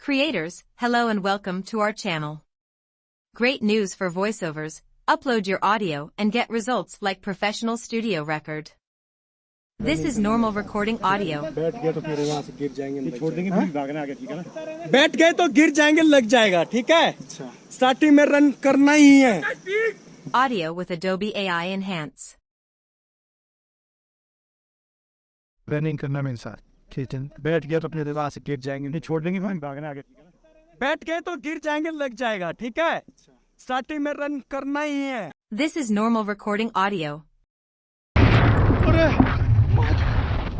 Creators, hello and welcome to our channel. Great news for voiceovers, upload your audio and get results like professional studio record. This is normal recording audio. बैठ गए तो फिर वहाँ से गिर जाएंगे लग छोड़ देंगे जाएगा। फिर भागना आगे ठीक है ना बैठ गए तो गिर जाएंगे लग जाएगा ठीक है अच्छा स्टार्टिंग में रन करना ही है Audio with Adobe AI Enhance. Running करना मेरे साथ ठीक है बैठ गया तो अपने दीवार से गिर जाएँगे नहीं छोड़ देंगे फिर भागना आगे है बैठ गए तो गिर जाएँगे लग जाएगा ठीक है स्टार्टिंग में रन करना ही है This is normal recording audio. अरे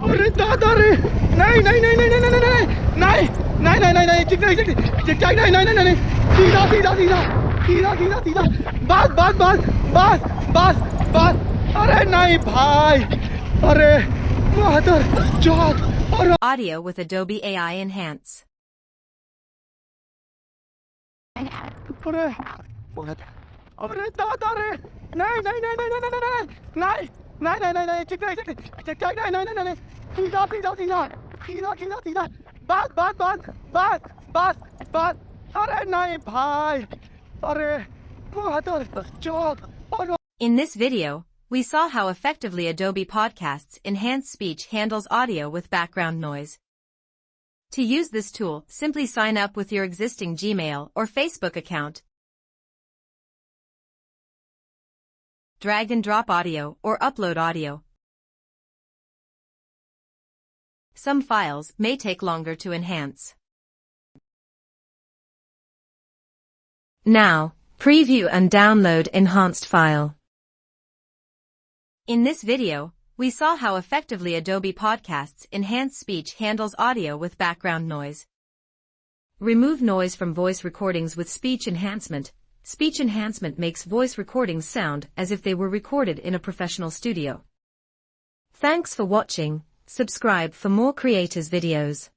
अरे दादा रे नहीं नहीं नहीं नहीं नहीं नहीं नहीं नहीं नहीं नहीं नहीं नहीं ठीक नहीं ठीक ठीक ठीक नहीं नहीं नहीं नहीं सीधा सीधा सीधा सीधा सीधा सीधा बस बस बस बस बस बस अरे नहीं भाई अरे Mother, Audio with Adobe AI Enhance. In this video, we saw how effectively Adobe Podcasts Enhance Speech handles audio with background noise. To use this tool, simply sign up with your existing Gmail or Facebook account. Drag and drop audio or upload audio. Some files may take longer to enhance. Now, preview and download enhanced file. In this video, we saw how effectively Adobe Podcasts Enhance Speech handles audio with background noise. Remove noise from voice recordings with speech enhancement. Speech enhancement makes voice recordings sound as if they were recorded in a professional studio. Thanks for watching. Subscribe for more creators videos.